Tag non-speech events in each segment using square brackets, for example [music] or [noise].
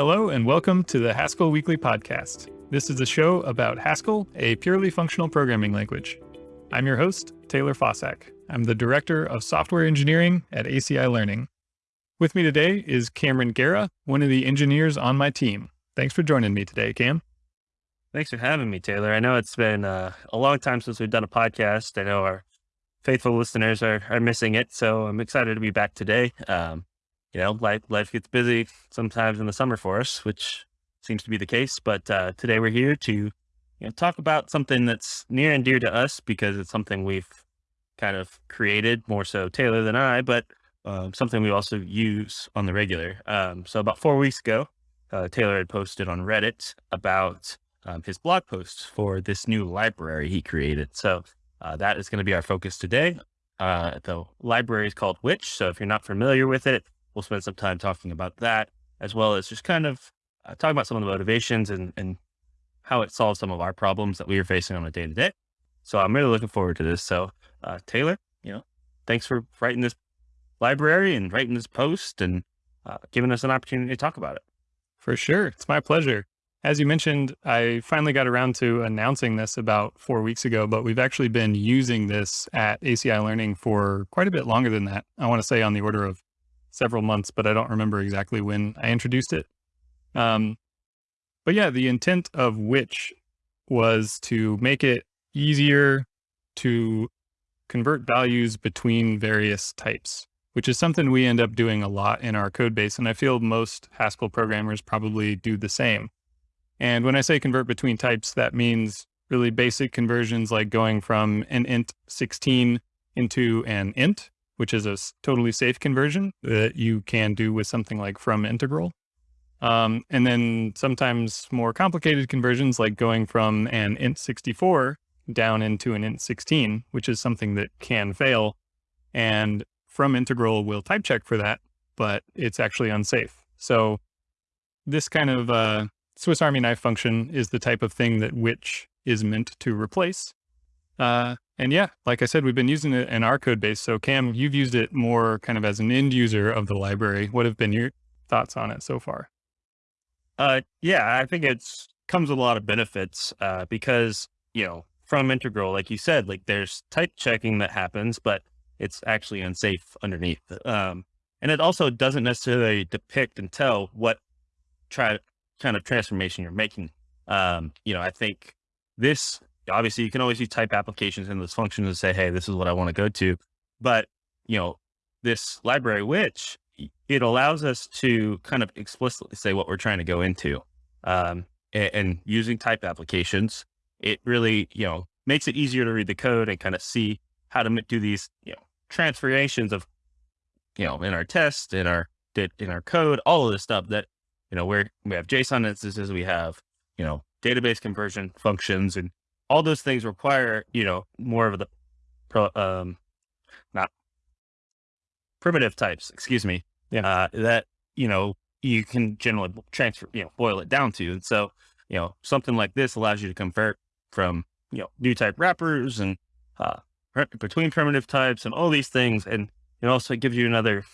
Hello, and welcome to the Haskell Weekly Podcast. This is a show about Haskell, a purely functional programming language. I'm your host, Taylor Fausak. I'm the Director of Software Engineering at ACI Learning. With me today is Cameron Gera, one of the engineers on my team. Thanks for joining me today, Cam. Thanks for having me, Taylor. I know it's been uh, a long time since we've done a podcast. I know our faithful listeners are, are missing it, so I'm excited to be back today. Um, you know, life, life gets busy sometimes in the summer for us, which seems to be the case. But uh, today we're here to you know, talk about something that's near and dear to us because it's something we've kind of created more so Taylor than I, but uh, something we also use on the regular. Um, so about four weeks ago, uh, Taylor had posted on Reddit about um, his blog post for this new library he created. So uh, that is going to be our focus today. Uh, the library is called Witch. So if you're not familiar with it, we'll spend some time talking about that, as well as just kind of uh, talking about some of the motivations and, and how it solves some of our problems that we are facing on a day to day. So I'm really looking forward to this. So uh, Taylor, you know, thanks for writing this library and writing this post and uh, giving us an opportunity to talk about it. For sure. It's my pleasure. As you mentioned, I finally got around to announcing this about four weeks ago, but we've actually been using this at ACI Learning for quite a bit longer than that. I want to say on the order of several months, but I don't remember exactly when I introduced it. Um, but yeah, the intent of Witch was to make it easier to convert values between various types, which is something we end up doing a lot in our code base. And I feel most Haskell programmers probably do the same. And when I say convert between types, that means really basic conversions like going from an int 16 into an int which is a totally safe conversion that you can do with something like from integral. Um, and then sometimes more complicated conversions like going from an int 64 down into an int 16, Witch is something that can fail. And from integral will type check for that, but it's actually unsafe. So this kind of uh, Swiss Army knife function is the type of thing that which is meant to replace. Uh, and yeah, like I said, we've been using it in our code base. So Cam, you've used it more kind of as an end user of the library. What have been your thoughts on it so far? Uh, yeah, I think it's comes with a lot of benefits uh, because, you know, from integral, like you said, like there's type checking that happens, but it's actually unsafe underneath. Um, and it also doesn't necessarily depict and tell what try kind of transformation you're making. Um, you know, I think this obviously you can always use type applications in this function to say, hey, this is what I want to go to. But, you know, this library, Witch it allows us to kind of explicitly say what we're trying to go into. Um, and, and using type applications, it really, you know, makes it easier to read the code and kind of see how to do these, you know, transformations of, you know, in our test, in our, in our code, all of this stuff that, you know, where we have JSON instances, we have, you know, database conversion functions and all those things require, you know, more of the, pro, um, not primitive types, excuse me, yeah. Uh, that, you know, you can generally transfer, you know, boil it down to. And so, you know, something like this allows you to convert from, you know, new type wrappers and, uh, between primitive types and all these things. And it also gives you another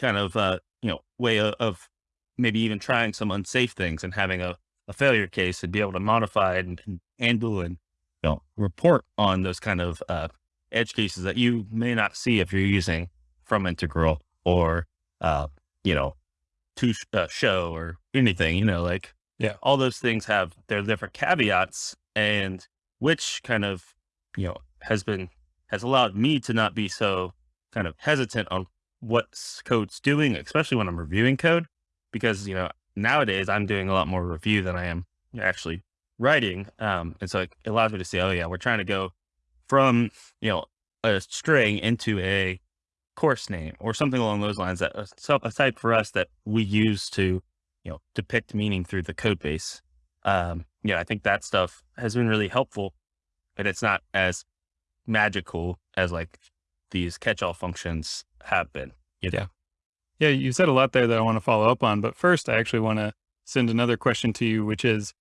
kind of, uh, you know, way of, of maybe even trying some unsafe things and having a, a failure case and be able to modify and, and handle and know, report on those kind of uh, edge cases that you may not see if you're using from integral or, uh, you know, to uh, show or anything, you know, like, yeah, all those things have their different caveats and Witch kind of, you know, has been, has allowed me to not be so kind of hesitant on what code's doing, especially when I'm reviewing code, because, you know, nowadays I'm doing a lot more review than I am actually writing. Um, and so it allows me to say, oh yeah, we're trying to go from, you know, a string into a course name or something along those lines that uh, a, type for us that we use to, you know, depict meaning through the code base. Um, yeah, I think that stuff has been really helpful, but it's not as magical as like these catch-all functions have been. You know? Yeah. Yeah. You said a lot there that I want to follow up on, but first I actually want to send another question to you, which is,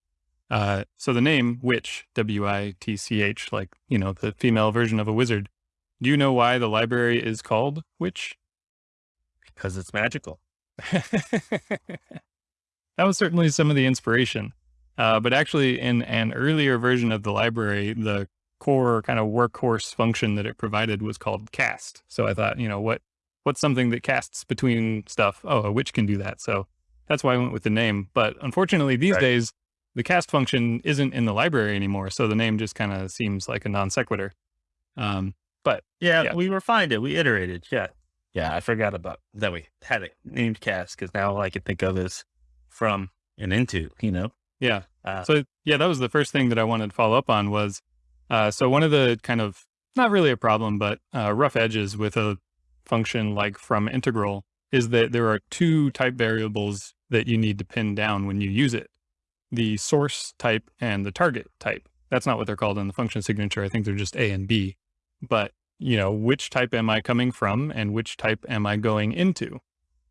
uh, so the name Witch, W-I-T-C-H, like, you know, the female version of a wizard. Do you know why the library is called Witch? Because it's magical. [laughs] that was certainly some of the inspiration. Uh, but actually, in an earlier version of the library, the core kind of workhorse function that it provided was called cast. So I thought, you know, what what's something that casts between stuff? Oh, a witch can do that. So that's why I went with the name. But unfortunately, these right. days, the cast function isn't in the library anymore. So the name just kind of seems like a non sequitur. Um, but yeah, yeah, we refined it. We iterated. Yeah. Yeah. I forgot about that. We had it named cast because now all I can think of is from and into, you know? Yeah. Uh, so yeah, that was the first thing that I wanted to follow up on was, uh, so one of the kind of, not really a problem, but uh, rough edges with a function like from integral is that there are two type variables that you need to pin down when you use it. The source type and the target type. That's not what they're called in the function signature. I think they're just A and B. But, you know, which type am I coming from and which type am I going into?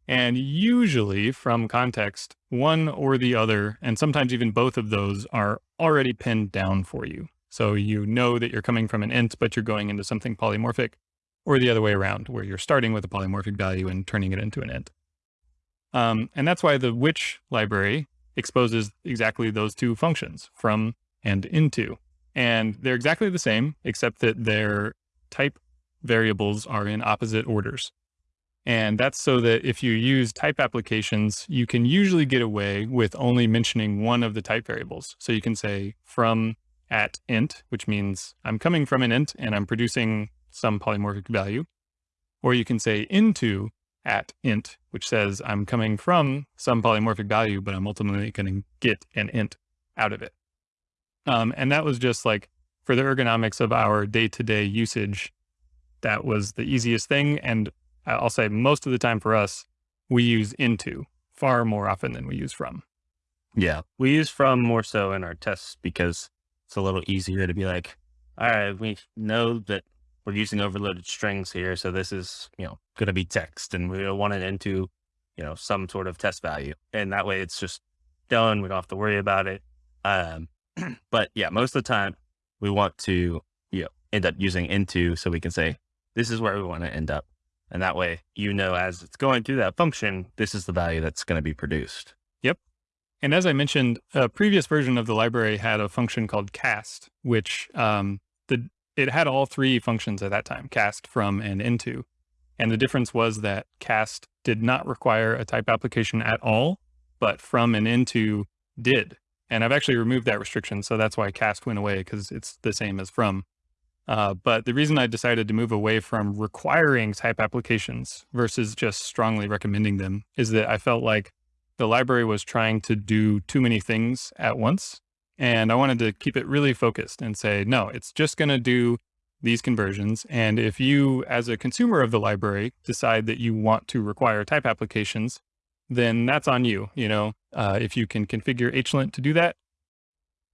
And usually from context, one or the other, and sometimes even both of those are already pinned down for you. So you know that you're coming from an int, but you're going into something polymorphic, or the other way around, where you're starting with a polymorphic value and turning it into an int. Um, and that's why the Witch library exposes exactly those two functions, from and into. And they're exactly the same, except that their type variables are in opposite orders. And that's so that if you use type applications, you can usually get away with only mentioning one of the type variables. So you can say from at int, which means I'm coming from an int and I'm producing some polymorphic value. Or you can say into at int, which says I'm coming from some polymorphic value, but I'm ultimately going to get an int out of it. Um, and that was just like for the ergonomics of our day-to-day -day usage, that was the easiest thing. And I'll say most of the time for us, we use into far more often than we use from. Yeah, we use from more so in our tests because it's a little easier to be like, all right, we know that we're using overloaded strings here. So this is, you know, going to be text and we want it into, you know, some sort of test value. And that way it's just done. We don't have to worry about it. Um, [clears throat] but yeah, most of the time we want to, you know, end up using into so we can say, this is where we want to end up. And that way, you know, as it's going through that function, this is the value that's going to be produced. Yep. And as I mentioned, a previous version of the library had a function called cast, which um, the it had all three functions at that time, cast, from, and into. And the difference was that cast did not require a type application at all, but from and into did. And I've actually removed that restriction. So that's why cast went away because it's the same as from. Uh, but the reason I decided to move away from requiring type applications versus just strongly recommending them is that I felt like the library was trying to do too many things at once. And I wanted to keep it really focused and say, no, it's just going to do these conversions. And if you, as a consumer of the library, decide that you want to require type applications, then that's on you. You know, uh, if you can configure HLint to do that,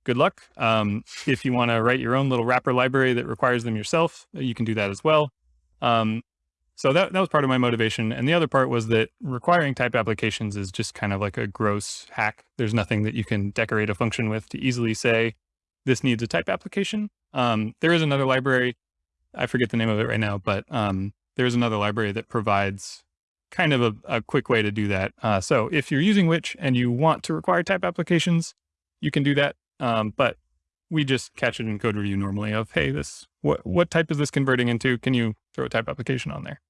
good luck. Um, if you want to write your own little wrapper library that requires them yourself, you can do that as well. Um, so that, that was part of my motivation. And the other part was that requiring type applications is just kind of like a gross hack. There's nothing that you can decorate a function with to easily say, this needs a type application. Um, there is another library. I forget the name of it right now, but um, there's another library that provides kind of a, a quick way to do that. Uh, so if you're using Witch and you want to require type applications, you can do that. Um, but we just catch it in code review normally of, hey, this, what, what type is this converting into? Can you throw a type application on there?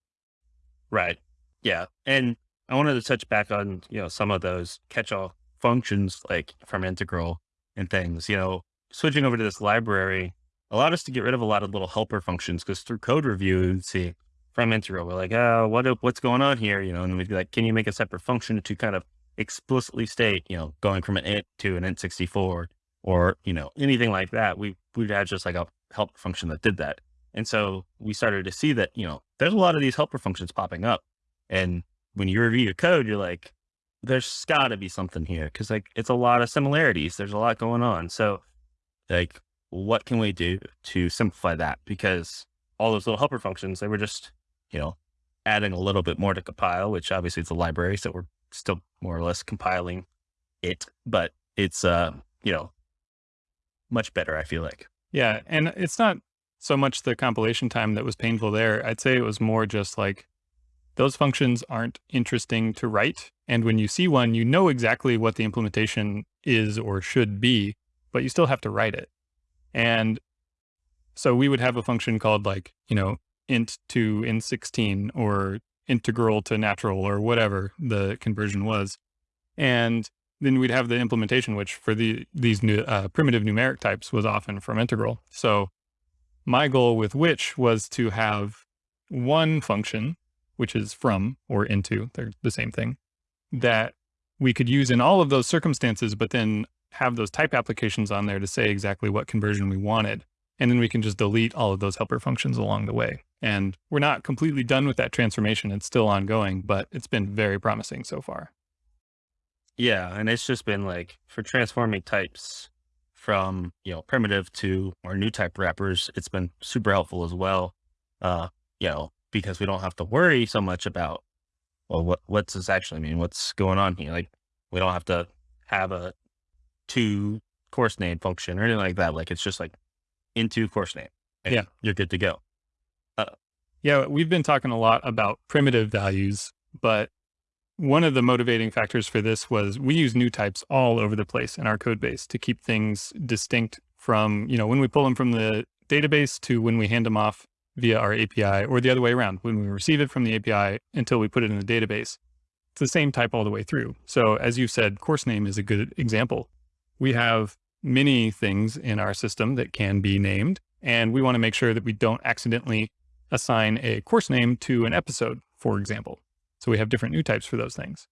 Right. Yeah. And I wanted to touch back on, you know, some of those catch-all functions like from integral and things, you know, switching over to this library allowed us to get rid of a lot of little helper functions because through code review, see from integral, we're like, oh, what, what's going on here? You know, and we'd be like, can you make a separate function to kind of explicitly state, you know, going from an int to an int64 or, you know, anything like that. We, we'd have just like a help function that did that. And so we started to see that, you know, there's a lot of these helper functions popping up. And when you review your code, you're like, there's gotta be something here. Cause like, it's a lot of similarities. There's a lot going on. So like, what can we do to simplify that? Because all those little helper functions, they were just, you know, adding a little bit more to compile, which obviously it's a library. So we're still more or less compiling it, but it's, uh, you know, much better, I feel like. Yeah. And it's not so much the compilation time that was painful there. I'd say it was more just like those functions aren't interesting to write. And when you see one, you know exactly what the implementation is or should be, but you still have to write it. And so we would have a function called like, you know, int to int16 or integral to natural or whatever the conversion was. And then we'd have the implementation, which for the these new, uh, primitive numeric types was often from integral. So my goal with Witch was to have one function, which is from or into, they're the same thing, that we could use in all of those circumstances, but then have those type applications on there to say exactly what conversion we wanted. And then we can just delete all of those helper functions along the way. And we're not completely done with that transformation. It's still ongoing, but it's been very promising so far. Yeah. And it's just been like for transforming types from, you know, primitive to our new type wrappers, it's been super helpful as well. Uh, you know, because we don't have to worry so much about, well, what, what's this actually mean? What's going on here? Like we don't have to have a to course name function or anything like that. Like it's just like into course name. yeah. You're good to go. Uh, yeah. We've been talking a lot about primitive values, but one of the motivating factors for this was we use new types all over the place in our code base to keep things distinct from, you know, when we pull them from the database to when we hand them off via our API or the other way around, when we receive it from the API until we put it in the database. It's the same type all the way through. So as you said, course name is a good example. We have many things in our system that can be named, and we want to make sure that we don't accidentally assign a course name to an episode, for example. So we have different new types for those things.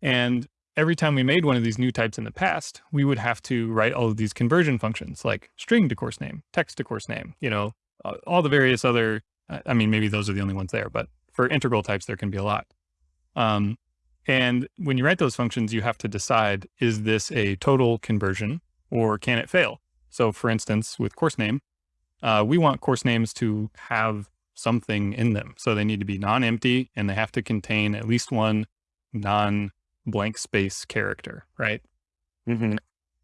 And every time we made one of these new types in the past, we would have to write all of these conversion functions like string to course name, text to course name, you know, all the various other, I mean, maybe those are the only ones there, but for integral types, there can be a lot. Um, and when you write those functions, you have to decide, is this a total conversion or can it fail? So for instance, with course name, uh, we want course names to have something in them. So they need to be non-empty and they have to contain at least one non-blank space character, right? Mm-hmm.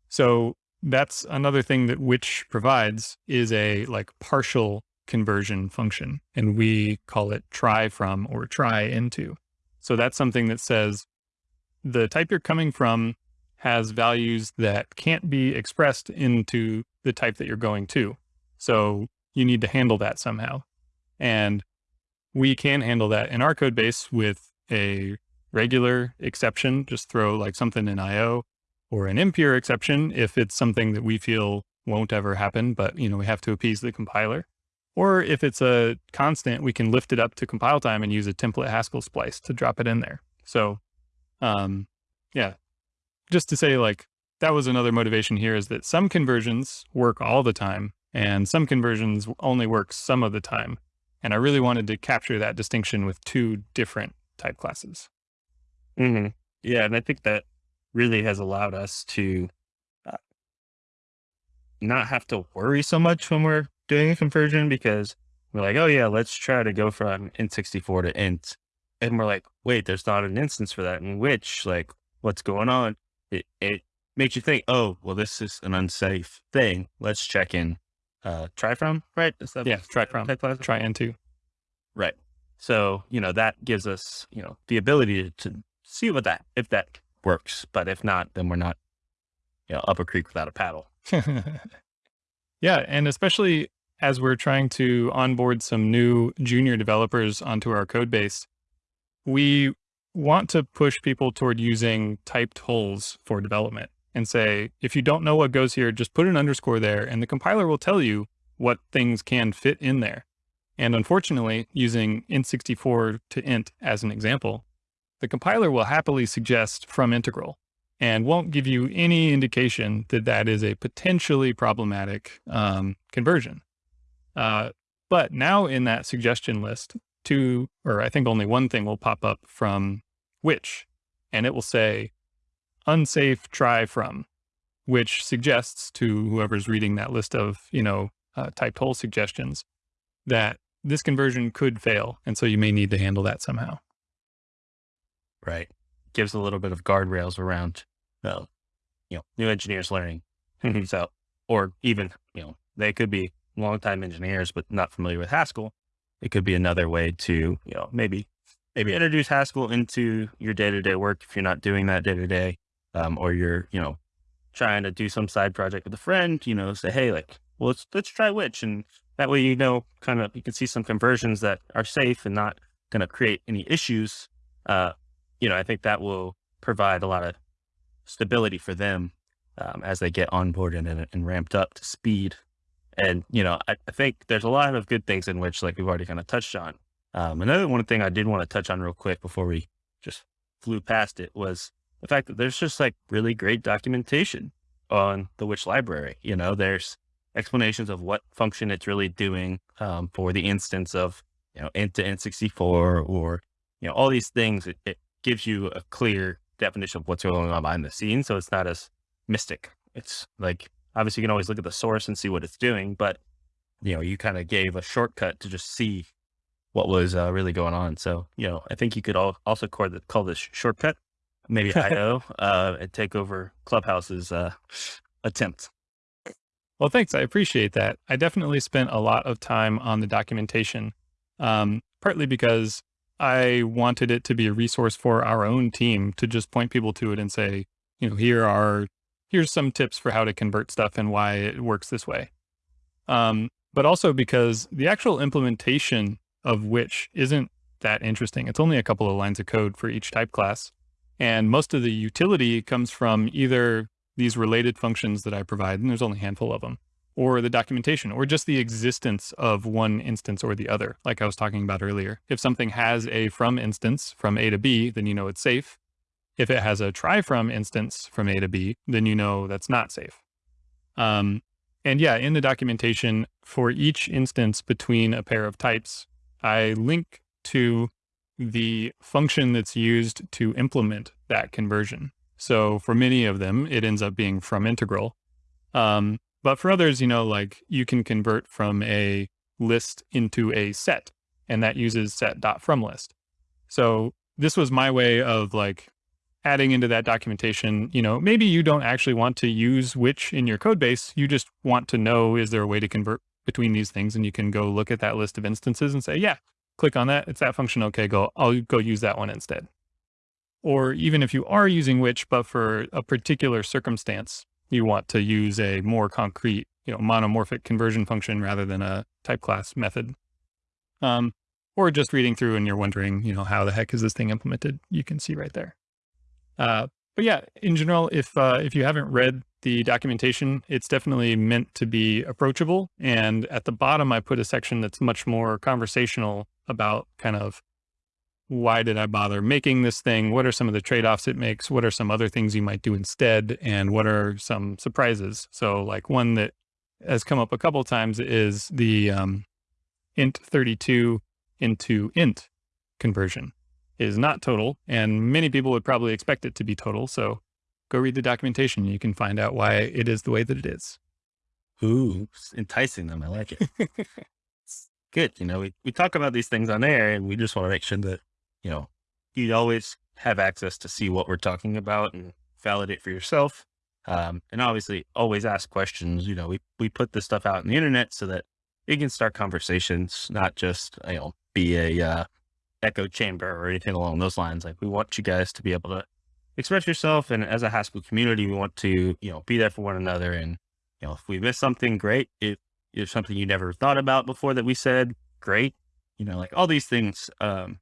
So that's another thing that which provides is a like partial conversion function. And we call it try from or try into. So that's something that says the type you're coming from has values that can't be expressed into the type that you're going to. So you need to handle that somehow. And we can handle that in our code base with a regular exception, just throw like something in IO or an impure exception if it's something that we feel won't ever happen, but you know, we have to appease the compiler. Or if it's a constant, we can lift it up to compile time and use a template Haskell splice to drop it in there. So, um, yeah, just to say like, that was another motivation here is that some conversions work all the time and some conversions only work some of the time. And I really wanted to capture that distinction with two different type classes. Mm-hmm. Yeah. And I think that really has allowed us to uh, not have to worry so much when we're doing a conversion because we're like, oh yeah, let's try to go from int64 to int. And we're like, wait, there's not an instance for that. In Witch, like, what's going on? It, it makes you think, oh, well, this is an unsafe thing. Let's check in. Uh, try from, right? yeah, try from, try into. Right. So, you know, that gives us, you know, the ability to, to see what that, if that works. But if not, then we're not, you know, up a creek without a paddle. [laughs] yeah. And especially as we're trying to onboard some new junior developers onto our code base, we want to push people toward using typed holes for development and say, if you don't know what goes here, just put an underscore there and the compiler will tell you what things can fit in there. And unfortunately, using int64 to int as an example, the compiler will happily suggest from integral and won't give you any indication that that is a potentially problematic um, conversion. Uh, but now in that suggestion list, two, or I think only one thing will pop up from Witch, and it will say unsafe try from, which suggests to whoever's reading that list of, you know, uh, typed hole suggestions that this conversion could fail. And so you may need to handle that somehow. Right. Gives a little bit of guardrails around, well, you know, new engineers learning. Mm-hmm. so, or even, you know, they could be longtime engineers, but not familiar with Haskell. It could be another way to, you know, maybe maybe introduce Haskell into your day to day work if you're not doing that day to day day, or you're, you know, trying to do some side project with a friend, you know, say, hey, like, well, let's let's try Witch, and that way, you know, kind of you can see some conversions that are safe and not going to create any issues. Uh, you know, I think that will provide a lot of stability for them um, as they get onboarded and, and ramped up to speed. And, you know, I, I, think there's a lot of good things in Witch, like we've already kind of touched on. Um, another one thing I did want to touch on real quick before we just flew past it was the fact that there's just like really great documentation on the Witch library. You know, there's explanations of what function it's really doing um, for the instance of, you know, int to int64 or, you know, all these things. It, it gives you a clear definition of what's going on behind the scenes. So it's not as mystic. It's like, obviously you can always look at the source and see what it's doing, but you know, you kind of gave a shortcut to just see what was uh, really going on. So, you know, I think you could all, also call this shortcut, maybe [laughs] IO, uh, and take over Clubhouse's uh, attempt. Well, thanks. I appreciate that. I definitely spent a lot of time on the documentation, um, partly because I wanted it to be a resource for our own team to just point people to it and say, you know, here are, here's some tips for how to convert stuff and why it works this way. Um, but also because the actual implementation of Witch isn't that interesting. It's only a couple of lines of code for each type class. And most of the utility comes from either these related functions that I provide, and there's only a handful of them, or the documentation, or just the existence of one instance or the other, like I was talking about earlier. If something has a from instance from A to B, then you know it's safe. If it has a try from instance from A to B, then you know that's not safe. Um, and yeah, in the documentation for each instance between a pair of types, I link to the function that's used to implement that conversion. So for many of them, it ends up being from integral. Um, but for others, you know, like you can convert from a list into a set, and that uses set dot from list. So this was my way of like adding into that documentation, you know, maybe you don't actually want to use Witch in your code base. You just want to know, is there a way to convert between these things? And you can go look at that list of instances and say, yeah, click on that. It's that function. Okay, go, I'll go use that one instead. Or even if you are using Witch, but for a particular circumstance, you want to use a more concrete, you know, monomorphic conversion function rather than a type class method. Um, or just reading through and you're wondering, you know, how the heck is this thing implemented? You can see right there. Uh, but yeah, in general, if uh, if you haven't read the documentation, it's definitely meant to be approachable. And at the bottom, I put a section that's much more conversational about kind of why did I bother making this thing? What are some of the trade-offs it makes? What are some other things you might do instead? And what are some surprises? So like one that has come up a couple times is the um, int 32 into int conversion is not total. And many people would probably expect it to be total. So go read the documentation. You can find out why it is the way that it is. Ooh, enticing them. I like it. [laughs] Good. You know, we, we talk about these things on air and we just want to make sure that you know, you always have access to see what we're talking about and validate for yourself. Um, and obviously always ask questions. You know, we, we put this stuff out on the internet so that you can start conversations, not just, you know, be a, uh, echo chamber or anything along those lines. Like we want you guys to be able to express yourself. And as a Haskell community, we want to, you know, be there for one another. And, you know, if we miss something, great. If it's something you never thought about before that we said, great. You know, like all these things, um,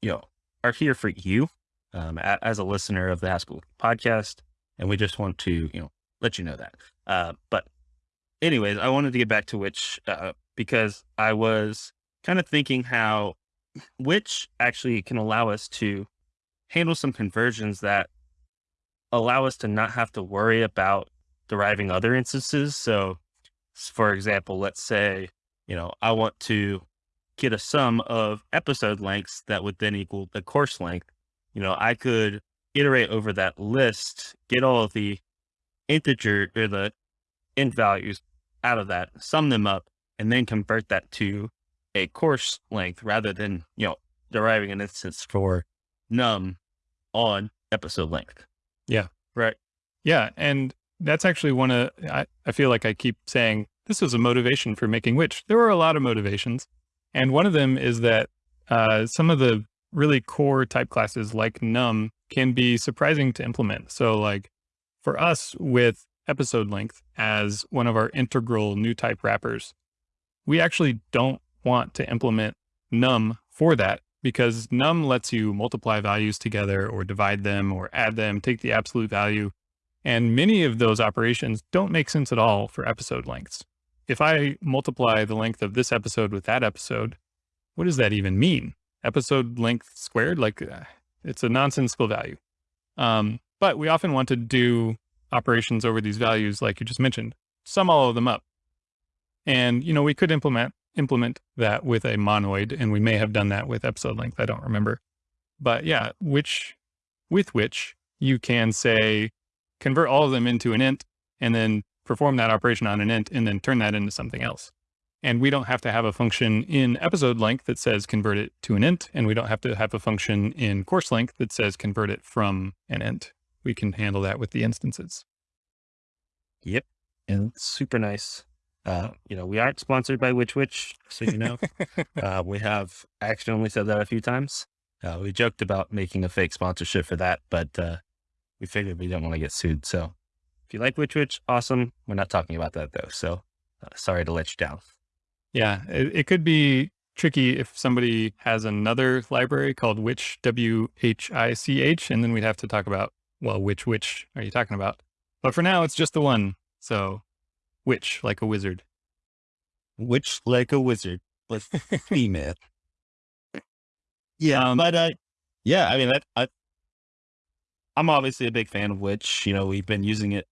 you know, are here for you um, a, as a listener of the Haskell podcast. And we just want to, you know, let you know that. Uh, but anyways, I wanted to get back to Witch, uh, because I was kind of thinking how Witch actually can allow us to handle some conversions that allow us to not have to worry about deriving other instances. So for example, let's say, you know, I want to get a sum of episode lengths that would then equal the course length. You know, I could iterate over that list, get all of the integer or the int values out of that, sum them up, and then convert that to a course length rather than, you know, deriving an instance for num on episode length. Yeah. Right. Yeah. And that's actually one of, I, I feel like I keep saying this was a motivation for making Witch there were a lot of motivations. And one of them is that uh, some of the really core type classes like num can be surprising to implement. So like for us with episode length as one of our integral new type wrappers, we actually don't want to implement num for that because num lets you multiply values together or divide them or add them, take the absolute value. And many of those operations don't make sense at all for episode lengths. If I multiply the length of this episode with that episode, what does that even mean? Episode length squared? Like uh, it's a nonsensical value. Um, but we often want to do operations over these values, like you just mentioned, sum all of them up. And, you know, we could implement implement that with a monoid, and we may have done that with episode length. I don't remember. But yeah, which with Witch you can say, convert all of them into an int and then perform that operation on an int and then turn that into something else. And we don't have to have a function in episode length that says convert it to an int. And we don't have to have a function in course length that says convert it from an int. We can handle that with the instances. Yep. And super nice. Uh, you know, we aren't sponsored by Which Wich, so you know. [laughs] uh, we have accidentally said that a few times. Uh, we joked about making a fake sponsorship for that, but uh, we figured we didn't want to get sued. So if you like Which Wich, awesome. We're not talking about that though. So uh, sorry to let you down. Yeah, it, it could be tricky if somebody has another library called Which, W H I C H, and then we'd have to talk about, well, which, which are you talking about? But for now, it's just the one. So Witch, like a wizard. Witch, like a wizard, but [laughs] female. yeah, um, but uh, yeah, I mean, I, I, I'm obviously a big fan of Witch. You know, we've been using it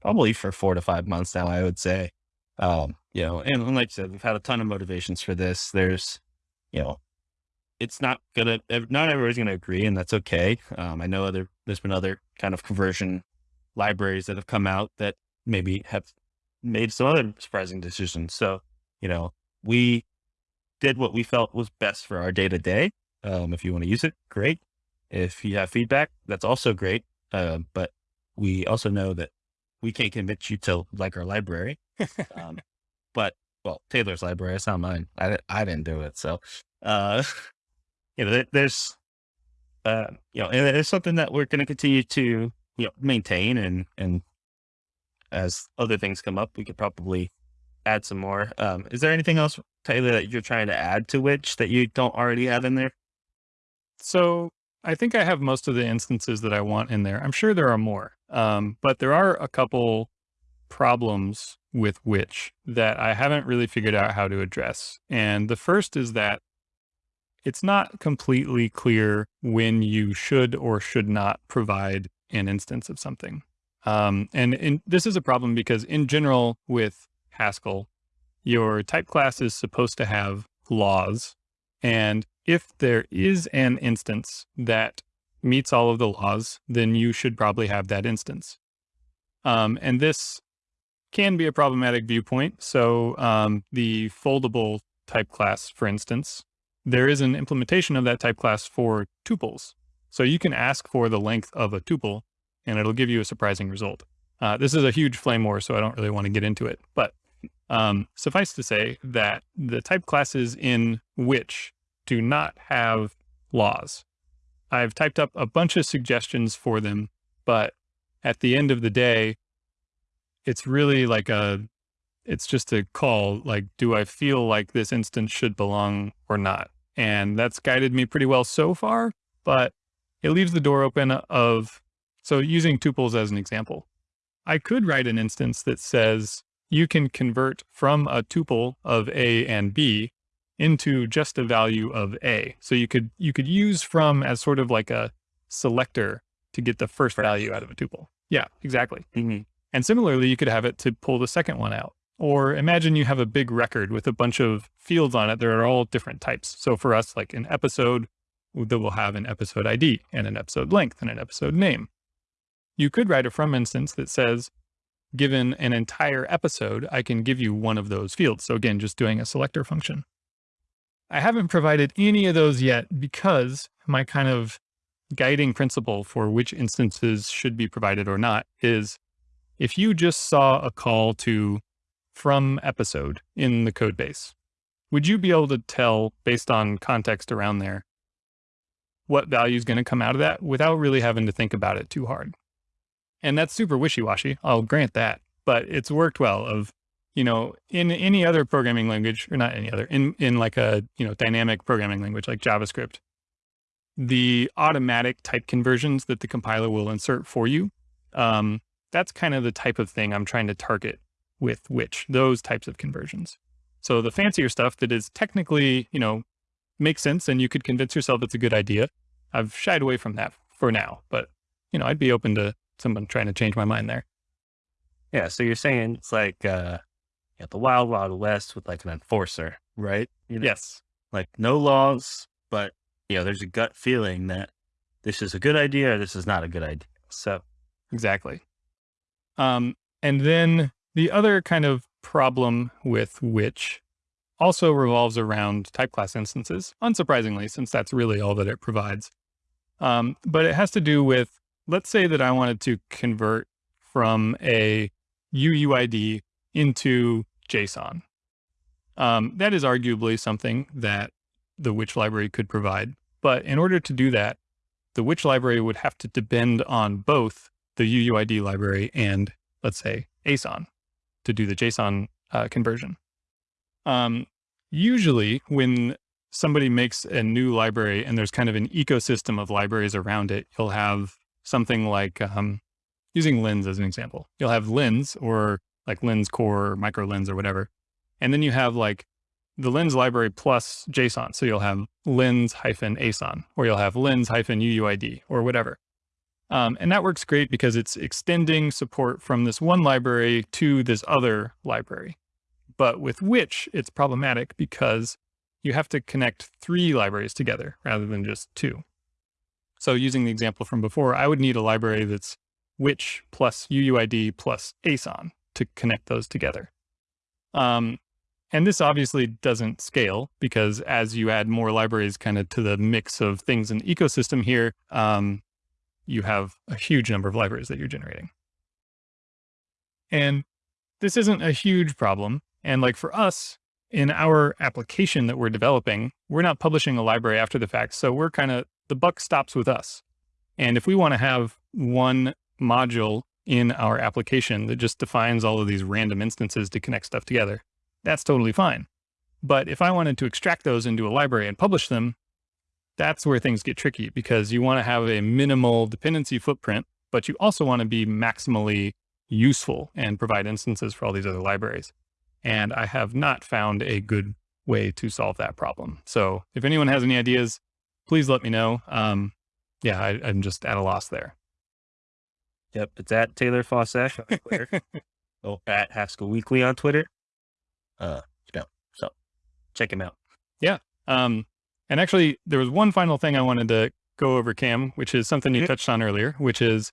probably for four to five months now. I would say, um, you know, and, like I said, we've had a ton of motivations for this. There's, you know, it's not gonna, not everybody's gonna agree, and that's okay. Um, I know other, there's been other kind of conversion libraries that have come out that maybe have made some other surprising decisions. So, you know, we did what we felt was best for our day to day. if you want to use it, great. If you have feedback, that's also great. Uh, but we also know that we can't convince you to like our library. [laughs] um, but well, Taylor's library, it's not mine. I, I didn't do it. So, uh, [laughs] you know, there's, uh, you know, and it's something that we're going to continue to, you know, maintain and, and as other things come up, we could probably add some more. Um, is there anything else, Taylor, that you're trying to add to Witch that you don't already have in there? So I think I have most of the instances that I want in there. I'm sure there are more, um, but there are a couple problems with Witch that I haven't really figured out how to address. And the first is that it's not completely clear when you should or should not provide an instance of something. Um, and this is a problem because in general with Haskell, your type class is supposed to have laws. And if there is an instance that meets all of the laws, then you should probably have that instance. Um, and this can be a problematic viewpoint. So um, the foldable type class, for instance, there is an implementation of that type class for tuples. So you can ask for the length of a tuple and it'll give you a surprising result. Uh, this is a huge flame war, so I don't really want to get into it. But um, suffice to say that the type classes in Witch do not have laws. I've typed up a bunch of suggestions for them, but at the end of the day, it's really like a, it's just a call, like, do I feel like this instance should belong or not? And that's guided me pretty well so far, but it leaves the door open of so using tuples as an example, I could write an instance that says you can convert from a tuple of A and B into just a value of A. So you could you could use from as sort of like a selector to get the first value out of a tuple. Yeah, exactly. Mm-hmm. And similarly, you could have it to pull the second one out. Or imagine you have a big record with a bunch of fields on it that are all different types. So for us, like an episode, that will have an episode ID and an episode length and an episode name. You could write a from instance that says, given an entire episode, I can give you one of those fields. So again, just doing a selector function. I haven't provided any of those yet because my kind of guiding principle for which instances should be provided or not is if you just saw a call to from episode in the code base, would you be able to tell based on context around there what value is going to come out of that without really having to think about it too hard. And that's super wishy-washy. I'll grant that, but it's worked well of, you know, in any other programming language or not any other in, in like a, you know, dynamic programming language like JavaScript, the automatic type conversions that the compiler will insert for you. Um, that's kind of the type of thing I'm trying to target with Witch those types of conversions. So the fancier stuff that is technically, you know, makes sense and you could convince yourself it's a good idea. I've shied away from that for now, but you know, I'd be open to someone trying to change my mind there. Yeah. So you're saying it's like, uh, you the wild, wild west with like an enforcer, right? You know, yes. Like no laws, but you know, there's a gut feeling that this is a good idea or this is not a good idea. So exactly. Um, and then the other kind of problem with Witch also revolves around type class instances, unsurprisingly, since that's really all that it provides. Um, but it has to do with, let's say that I wanted to convert from a UUID into JSON. Um, that is arguably something that the Witch library could provide. But in order to do that, the Witch library would have to depend on both the UUID library and, let's say, Aeson to do the JSON uh, conversion. Um, usually when somebody makes a new library and there's kind of an ecosystem of libraries around it, you'll have something like, um, using Lens as an example, you'll have Lens or like Lens Core or Micro Lens or whatever. And then you have like the Lens library plus JSON. So you'll have Lens hyphen Aeson, or you'll have Lens hyphen UUID or whatever. Um, and that works great because it's extending support from this one library to this other library. But with Witch it's problematic because you have to connect three libraries together rather than just two. So using the example from before, I would need a library that's Witch plus UUID plus Aeson to connect those together. Um, and this obviously doesn't scale because as you add more libraries kind of to the mix of things in the ecosystem here, um, you have a huge number of libraries that you're generating. And this isn't a huge problem. And like for us, in our application that we're developing, we're not publishing a library after the fact. So we're kind of, the buck stops with us. And if we want to have one module in our application that just defines all of these random instances to connect stuff together, that's totally fine. But if I wanted to extract those into a library and publish them, that's where things get tricky because you want to have a minimal dependency footprint, but you also want to be maximally useful and provide instances for all these other libraries. And I have not found a good way to solve that problem. So if anyone has any ideas, please let me know. Um, yeah, I, am just at a loss there. Yep, it's at Taylor Fausak on Twitter. [laughs] oh, at Haskell Weekly on Twitter. Uh, you so check him out. Yeah. Um, and actually, there was one final thing I wanted to go over, Cam, which is something you touched on earlier, which is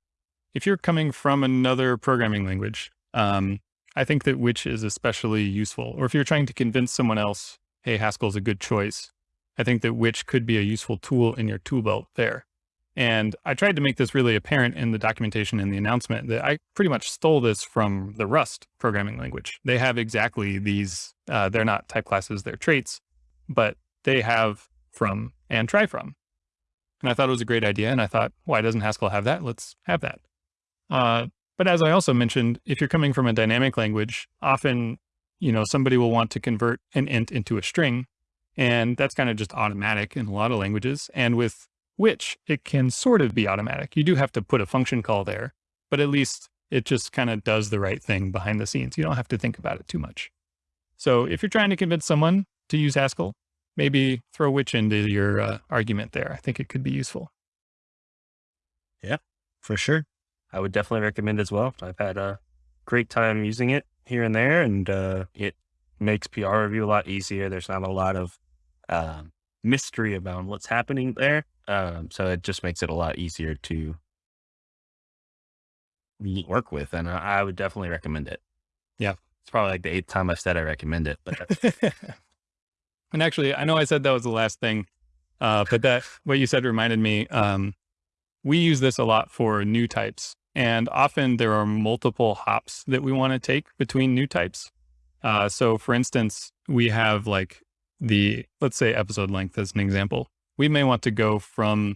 if you're coming from another programming language, um, I think that Witch is especially useful. Or if you're trying to convince someone else, hey, Haskell's a good choice, I think that Witch could be a useful tool in your tool belt there. And I tried to make this really apparent in the documentation and the announcement that I pretty much stole this from the Rust programming language. They have exactly these, uh, they're not type classes, they're traits, but they have from and try from. And I thought it was a great idea. And I thought, why doesn't Haskell have that? Let's have that. Uh, but as I also mentioned, if you're coming from a dynamic language, often, you know, somebody will want to convert an int into a string. And that's kind of just automatic in a lot of languages. And with Witch it can sort of be automatic. You do have to put a function call there, but at least it just kind of does the right thing behind the scenes. You don't have to think about it too much. So if you're trying to convince someone to use Haskell, maybe throw Witch into your uh, argument there. I think it could be useful. Yeah, for sure. I would definitely recommend as well. I've had a great time using it here and there, and uh, it makes PR review a lot easier. There's not a lot of um, mystery about what's happening there. Um, so it just makes it a lot easier to work with. And I, I would definitely recommend it. Yeah. It's probably like the eighth time I've said I recommend it, but [laughs] And actually, I know I said that was the last thing, uh, but that what you said reminded me. Um, we use this a lot for new types, and often there are multiple hops that we want to take between new types. Uh, so, for instance, we have like the let's say episode length as an example. We may want to go from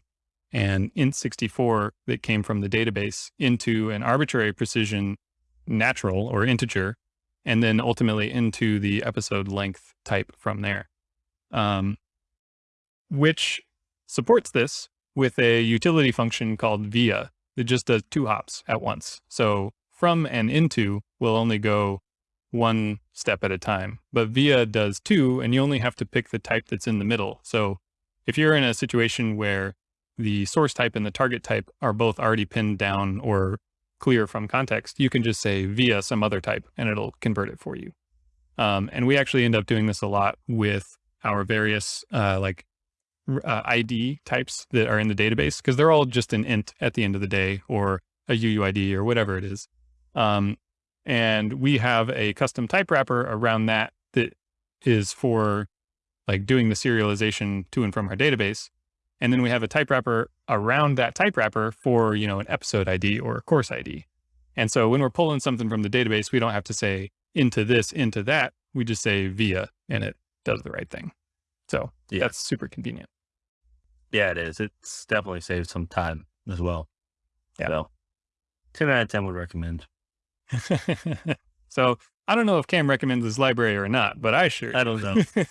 an int64 that came from the database into an arbitrary precision natural or integer, and then ultimately into the episode length type from there, um, which supports this with a utility function called via that just does two hops at once. So from and into will only go one step at a time, but via does two, and you only have to pick the type that's in the middle. So if you're in a situation where the source type and the target type are both already pinned down or clear from context, you can just say via some other type and it'll convert it for you. Um, and we actually end up doing this a lot with our various uh, like uh, ID types that are in the database because they're all just an int at the end of the day or a UUID or whatever it is. Um, and we have a custom type wrapper around that that is for like doing the serialization to and from our database. And then we have a type wrapper around that type wrapper for, you know, an episode ID or a course ID. And so when we're pulling something from the database, we don't have to say into this, into that. We just say via and it does the right thing. So yeah. that's super convenient. Yeah, it is. It's definitely saved some time as well. Yeah. So 10 out of 10 would recommend. [laughs] so I don't know if Cam recommends this library or not, but I sure. I don't know. [laughs]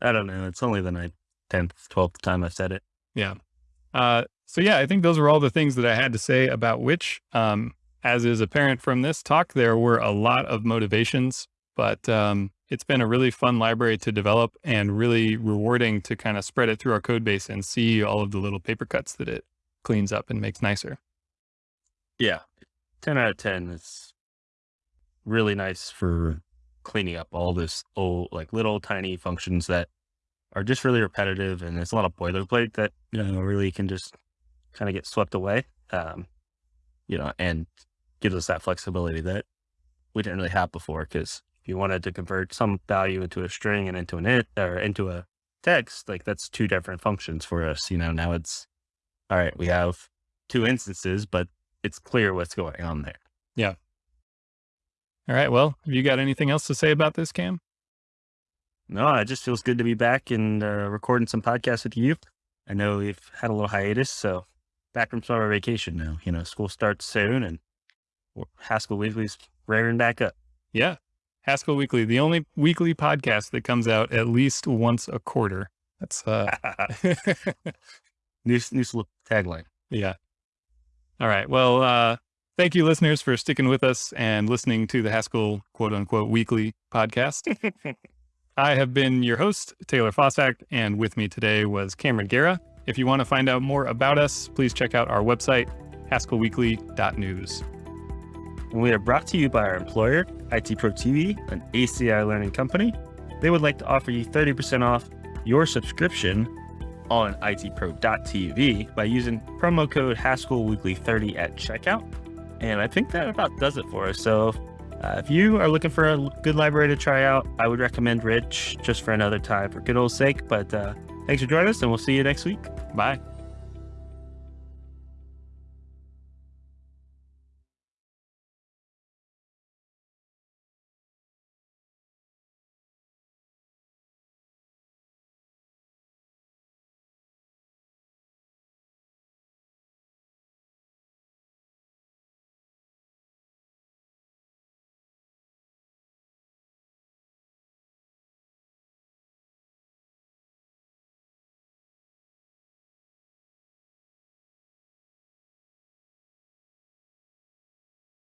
I don't know. It's only the ninth, 10th, 12th time I've said it. Yeah. Uh, so yeah, I think those were all the things that I had to say about which, um, as is apparent from this talk, there were a lot of motivations, but um, it's been a really fun library to develop and really rewarding to kind of spread it through our code base and see all of the little paper cuts that it cleans up and makes nicer. Yeah. 10 out of 10 is really nice for cleaning up all this old, like little tiny functions that are just really repetitive. And there's a lot of boilerplate that, you know, really can just kind of get swept away. Um, you know, and gives us that flexibility that we didn't really have before because if you wanted to convert some value into a string and into an it or into a text, like that's two different functions for us. You know, now int's all right, we have two instances, but it's clear what's going on there. Yeah. All right. Well, have you got anything else to say about this, Cam? No, it just feels good to be back and uh, recording some podcasts with you. I know we've had a little hiatus, so back from summer vacation now. You know, school starts soon and Haskell Weekly's raring back up. Yeah. Haskell Weekly, the only weekly podcast that comes out at least once a quarter. That's uh [laughs] new new tagline. [laughs] Yeah. All right. Well, uh thank you listeners for sticking with us and listening to the Haskell quote unquote weekly podcast. [laughs] I have been your host, Taylor Fausak, and with me today was Cameron Gera. If you want to find out more about us, please check out our website, haskellweekly.news. And we are brought to you by our employer, IT Pro TV, an ACI learning company. They would like to offer you 30% off your subscription on itpro.tv by using promo code Haskell Weekly 30 at checkout. And I think that about does it for us. So uh, if you are looking for a good library to try out, I would recommend Witch just for another time for good old sake. But uh, thanks for joining us and we'll see you next week. Bye.